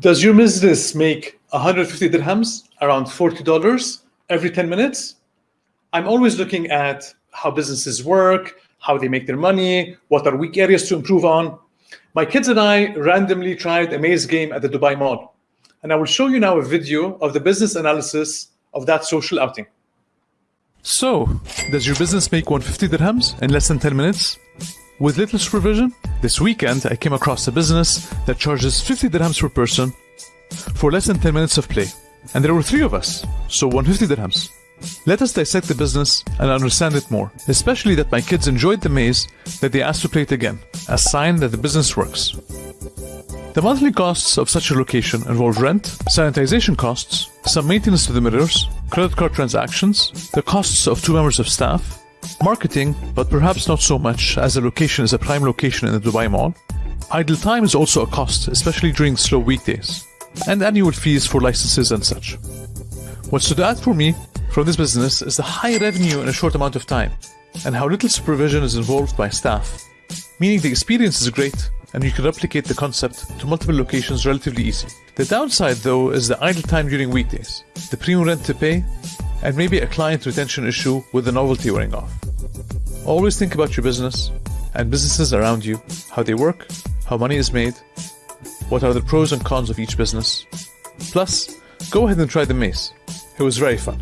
Does your business make 150 dirhams, around $40 every 10 minutes? I'm always looking at how businesses work, how they make their money, what are weak areas to improve on. My kids and I randomly tried a maze game at the Dubai Mall. And I will show you now a video of the business analysis of that social outing. So, does your business make 150 dirhams in less than 10 minutes? With little supervision, this weekend I came across a business that charges 50 dirhams per person for less than 10 minutes of play. And there were three of us, so 150 dirhams. Let us dissect the business and understand it more, especially that my kids enjoyed the maze that they asked to play it again, a sign that the business works. The monthly costs of such a location involve rent, sanitization costs, some maintenance to the mirrors, credit card transactions, the costs of two members of staff, marketing, but perhaps not so much as the location is a prime location in the Dubai Mall. Idle time is also a cost, especially during slow weekdays, and annual fees for licenses and such. What stood out for me from this business is the high revenue in a short amount of time, and how little supervision is involved by staff, meaning the experience is great and you can replicate the concept to multiple locations relatively easy. The downside though is the idle time during weekdays, the premium rent to pay, and maybe a client retention issue with the novelty wearing off. Always think about your business and businesses around you, how they work, how money is made, what are the pros and cons of each business. Plus, go ahead and try the maze. It was very fun.